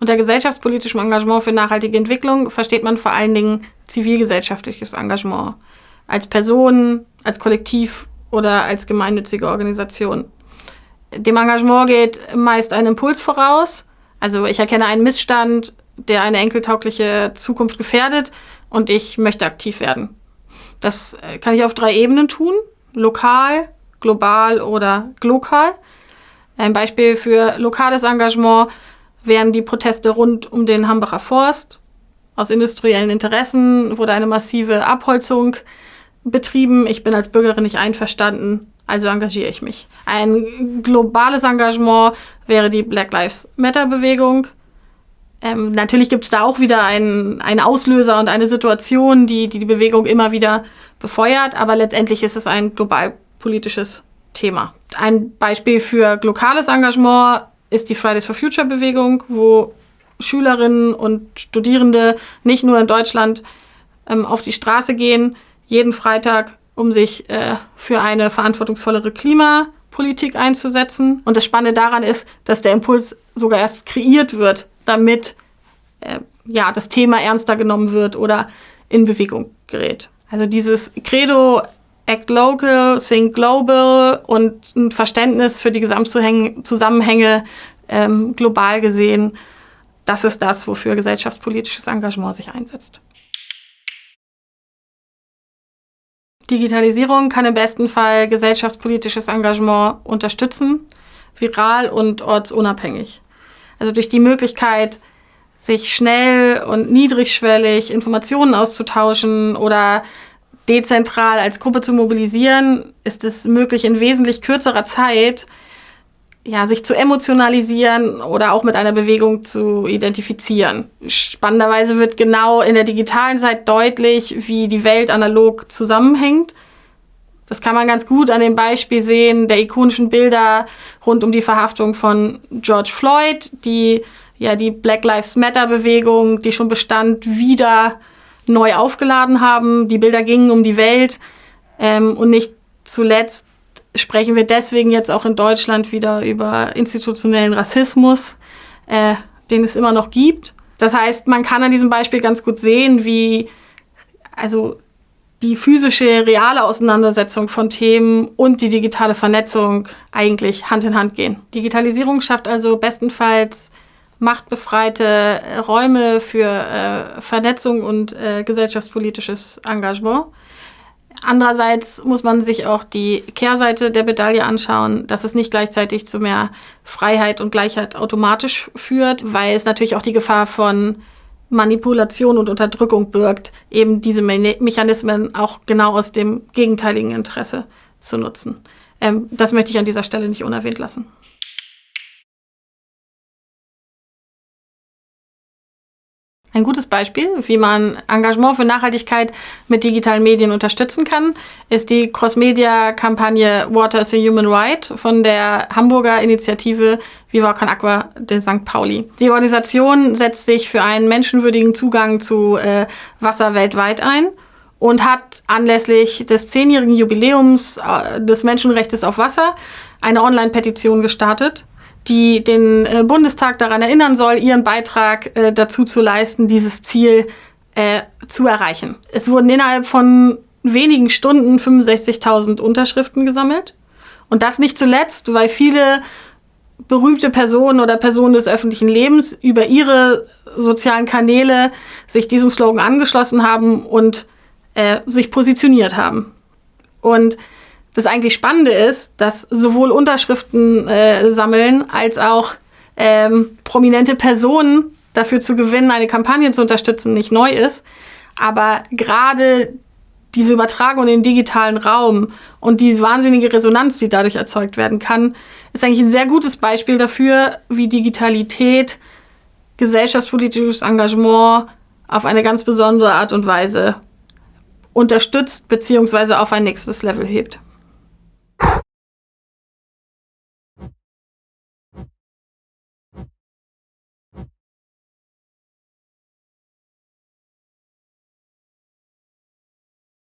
Unter gesellschaftspolitischem Engagement für nachhaltige Entwicklung versteht man vor allen Dingen zivilgesellschaftliches Engagement. Als Person, als Kollektiv oder als gemeinnützige Organisation. Dem Engagement geht meist ein Impuls voraus. Also ich erkenne einen Missstand, der eine enkeltaugliche Zukunft gefährdet und ich möchte aktiv werden. Das äh, kann ich auf drei Ebenen tun. Lokal, global oder glokal. Ein Beispiel für lokales Engagement wären die Proteste rund um den Hambacher Forst. Aus industriellen Interessen wurde eine massive Abholzung betrieben. Ich bin als Bürgerin nicht einverstanden, also engagiere ich mich. Ein globales Engagement wäre die Black Lives Matter-Bewegung. Ähm, natürlich gibt es da auch wieder einen, einen Auslöser und eine Situation, die, die die Bewegung immer wieder befeuert, aber letztendlich ist es ein global politisches Thema. Ein Beispiel für lokales Engagement ist die Fridays for Future Bewegung, wo Schülerinnen und Studierende nicht nur in Deutschland ähm, auf die Straße gehen, jeden Freitag, um sich äh, für eine verantwortungsvollere Klimapolitik einzusetzen. Und das Spannende daran ist, dass der Impuls sogar erst kreiert wird, damit äh, ja, das Thema ernster genommen wird oder in Bewegung gerät. Also dieses Credo Act Local, Think Global und ein Verständnis für die Gesamtzusammenhänge ähm, global gesehen, das ist das, wofür gesellschaftspolitisches Engagement sich einsetzt. Digitalisierung kann im besten Fall gesellschaftspolitisches Engagement unterstützen, viral und ortsunabhängig. Also durch die Möglichkeit, sich schnell und niedrigschwellig Informationen auszutauschen oder dezentral als Gruppe zu mobilisieren, ist es möglich, in wesentlich kürzerer Zeit ja, sich zu emotionalisieren oder auch mit einer Bewegung zu identifizieren. Spannenderweise wird genau in der digitalen Zeit deutlich, wie die Welt analog zusammenhängt. Das kann man ganz gut an dem Beispiel sehen der ikonischen Bilder rund um die Verhaftung von George Floyd, die ja die Black Lives Matter Bewegung, die schon bestand, wieder neu aufgeladen haben. Die Bilder gingen um die Welt ähm, und nicht zuletzt sprechen wir deswegen jetzt auch in Deutschland wieder über institutionellen Rassismus, äh, den es immer noch gibt. Das heißt, man kann an diesem Beispiel ganz gut sehen, wie also die physische, reale Auseinandersetzung von Themen und die digitale Vernetzung eigentlich Hand in Hand gehen. Digitalisierung schafft also bestenfalls machtbefreite Räume für äh, Vernetzung und äh, gesellschaftspolitisches Engagement. Andererseits muss man sich auch die Kehrseite der Medaille anschauen, dass es nicht gleichzeitig zu mehr Freiheit und Gleichheit automatisch führt, weil es natürlich auch die Gefahr von Manipulation und Unterdrückung birgt, eben diese Me Mechanismen auch genau aus dem gegenteiligen Interesse zu nutzen. Ähm, das möchte ich an dieser Stelle nicht unerwähnt lassen. Ein gutes Beispiel, wie man Engagement für Nachhaltigkeit mit digitalen Medien unterstützen kann, ist die Cross-Media-Kampagne Water is a Human Right von der Hamburger Initiative Viva Con Aqua de St. Pauli. Die Organisation setzt sich für einen menschenwürdigen Zugang zu äh, Wasser weltweit ein und hat anlässlich des zehnjährigen Jubiläums äh, des Menschenrechts auf Wasser eine Online-Petition gestartet die den äh, Bundestag daran erinnern soll, ihren Beitrag äh, dazu zu leisten, dieses Ziel äh, zu erreichen. Es wurden innerhalb von wenigen Stunden 65.000 Unterschriften gesammelt. Und das nicht zuletzt, weil viele berühmte Personen oder Personen des öffentlichen Lebens über ihre sozialen Kanäle sich diesem Slogan angeschlossen haben und äh, sich positioniert haben. Und das eigentlich Spannende ist, dass sowohl Unterschriften äh, sammeln als auch ähm, prominente Personen dafür zu gewinnen, eine Kampagne zu unterstützen, nicht neu ist. Aber gerade diese Übertragung in den digitalen Raum und diese wahnsinnige Resonanz, die dadurch erzeugt werden kann, ist eigentlich ein sehr gutes Beispiel dafür, wie Digitalität gesellschaftspolitisches Engagement auf eine ganz besondere Art und Weise unterstützt bzw. auf ein nächstes Level hebt.